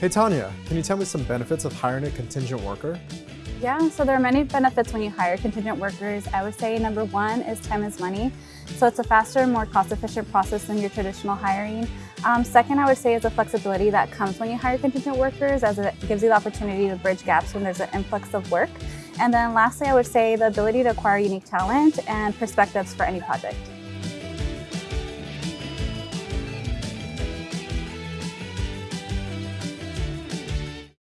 Hey Tanya, can you tell me some benefits of hiring a contingent worker? Yeah, so there are many benefits when you hire contingent workers. I would say number one is time is money. So it's a faster, more cost-efficient process than your traditional hiring. Um, second, I would say is the flexibility that comes when you hire contingent workers as it gives you the opportunity to bridge gaps when there's an influx of work. And then lastly, I would say the ability to acquire unique talent and perspectives for any project.